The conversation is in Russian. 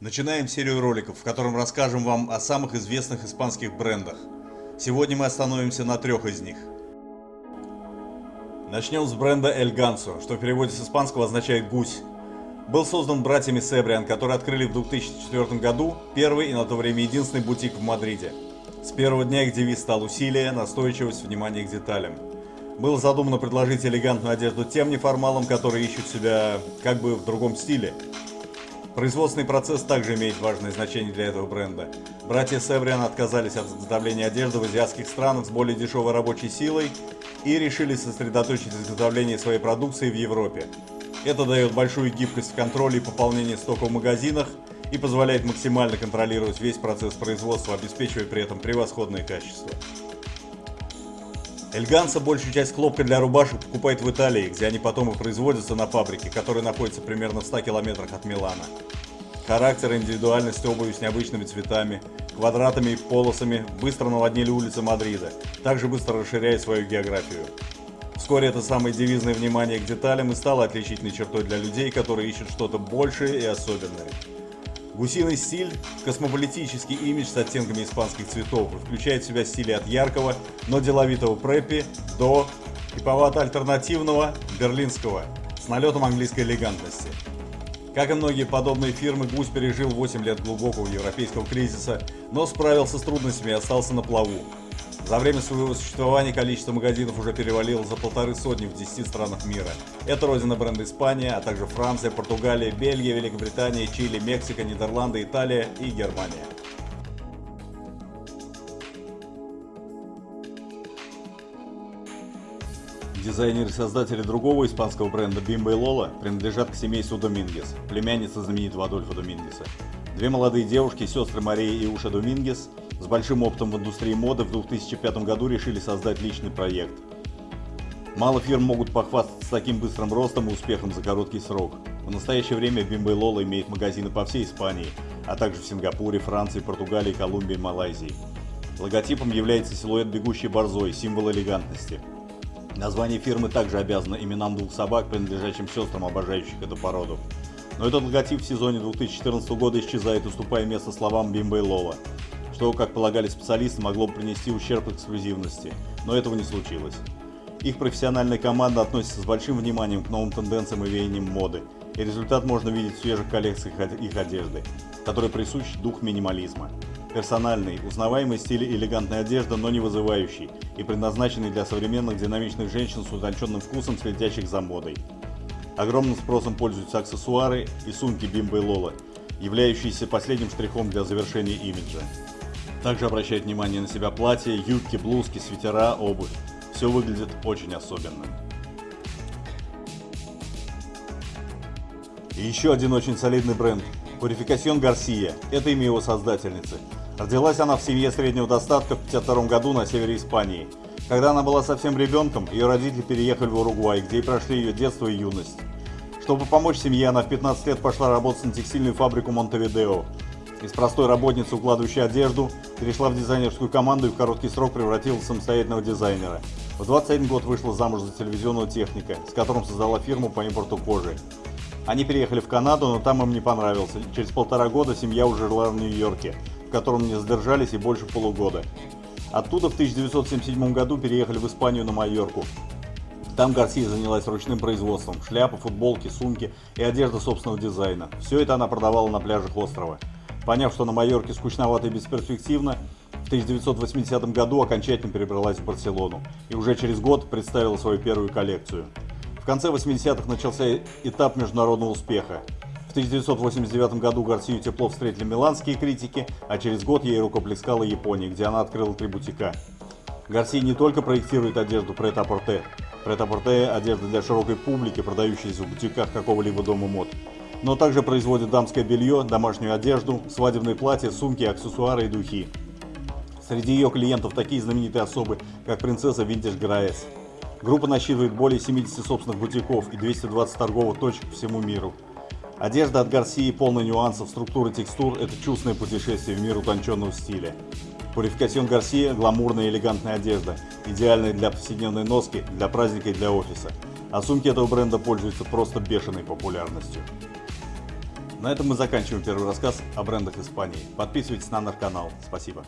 Начинаем серию роликов, в котором расскажем вам о самых известных испанских брендах. Сегодня мы остановимся на трех из них. Начнем с бренда El Ganso, что в переводе с испанского означает «гусь». Был создан братьями Себриан, которые открыли в 2004 году первый и на то время единственный бутик в Мадриде. С первого дня их девиз стал усилие, настойчивость, внимание к деталям. Было задумано предложить элегантную одежду тем неформалам, которые ищут себя как бы в другом стиле – Производственный процесс также имеет важное значение для этого бренда. Братья Севриан отказались от изготовления одежды в азиатских странах с более дешевой рабочей силой и решили сосредоточить изготовление своей продукции в Европе. Это дает большую гибкость в контроле и пополнении стока в магазинах и позволяет максимально контролировать весь процесс производства, обеспечивая при этом превосходное качество. Эльганса большую часть хлопка для рубашек покупает в Италии, где они потом и производятся на фабрике, которая находится примерно в 100 километрах от Милана. Характер и индивидуальность обуви с необычными цветами, квадратами и полосами быстро наводнили улицы Мадрида, также быстро расширяя свою географию. Вскоре это самое девизное внимание к деталям и стало отличительной чертой для людей, которые ищут что-то большее и особенное. Гусиный стиль – космополитический имидж с оттенками испанских цветов включает в себя стили от яркого, но деловитого преппи до типовато-альтернативного берлинского с налетом английской элегантности. Как и многие подобные фирмы, Гусь пережил 8 лет глубокого европейского кризиса, но справился с трудностями и остался на плаву. За время своего существования количество магазинов уже перевалило за полторы сотни в 10 странах мира. Это родина бренда Испания, а также Франция, Португалия, Бельгия, Великобритания, Чили, Мексика, Нидерланды, Италия и Германия. Дизайнеры и создатели другого испанского бренда Bimbo и Lola принадлежат к семейству Домингес, племянница знаменитого Адольфа Домингеса. Две молодые девушки, сестры Мария и Уша Домингес, с большим опытом в индустрии моды в 2005 году решили создать личный проект. Мало фирм могут похвастаться таким быстрым ростом и успехом за короткий срок. В настоящее время Bimbo Lola имеет магазины по всей Испании, а также в Сингапуре, Франции, Португалии, Колумбии Малайзии. Логотипом является силуэт бегущей борзой, символ элегантности. Название фирмы также обязано именам двух собак, принадлежащим сестрам, обожающих эту породу. Но этот логотип в сезоне 2014 года исчезает, уступая место словам Бимба и Лола что, как полагали специалисты, могло бы принести ущерб эксклюзивности, но этого не случилось. Их профессиональная команда относится с большим вниманием к новым тенденциям и веяниям моды, и результат можно видеть в свежих коллекциях их одежды, которой присущ дух минимализма. Персональный, узнаваемый стиль элегантной одежды, но не вызывающий, и предназначенный для современных динамичных женщин с утонченным вкусом, следящих за модой. Огромным спросом пользуются аксессуары и сумки Бимба и Лола, являющиеся последним штрихом для завершения имиджа. Также обращает внимание на себя платья, юбки, блузки, свитера, обувь. Все выглядит очень особенно. И еще один очень солидный бренд – Purificación Garcia. Это имя его создательницы. Родилась она в семье среднего достатка в 1952 году на севере Испании. Когда она была совсем ребенком, ее родители переехали в Уругвай, где и прошли ее детство и юность. Чтобы помочь семье, она в 15 лет пошла работать на текстильную фабрику Монтевидео. Из простой работницы, укладывающей одежду, перешла в дизайнерскую команду и в короткий срок превратилась в самостоятельного дизайнера. В 21 год вышла замуж за телевизионного техника, с которым создала фирму по импорту кожи. Они переехали в Канаду, но там им не понравился. Через полтора года семья уже жила в Нью-Йорке, в котором не задержались и больше полугода. Оттуда в 1977 году переехали в Испанию на Майорку. Там Гарсия занялась ручным производством – шляпы, футболки, сумки и одежда собственного дизайна. Все это она продавала на пляжах острова. Поняв, что на Майорке скучновато и бесперспективно, в 1980 году окончательно перебралась в Барселону и уже через год представила свою первую коллекцию. В конце 80-х начался этап международного успеха. В 1989 году Гарсию тепло встретили миланские критики, а через год ей рукоплескала Япония, где она открыла три бутика. Гарсия не только проектирует одежду прет-а-порте. Прет-а-порте – одежда для широкой публики, продающаяся в бутиках какого-либо дома мод но также производит дамское белье, домашнюю одежду, свадебные платья, сумки, аксессуары и духи. Среди ее клиентов такие знаменитые особы, как принцесса Винтаж Граэс. Группа насчитывает более 70 собственных бутиков и 220 торговых точек по всему миру. Одежда от Гарсии полная нюансов, структуры текстур – это чувственное путешествие в мир утонченного стиля. Пурификацион Гарсия – гламурная и элегантная одежда, идеальная для повседневной носки, для праздника и для офиса. А сумки этого бренда пользуются просто бешеной популярностью. На этом мы заканчиваем первый рассказ о брендах Испании. Подписывайтесь на наш канал. Спасибо.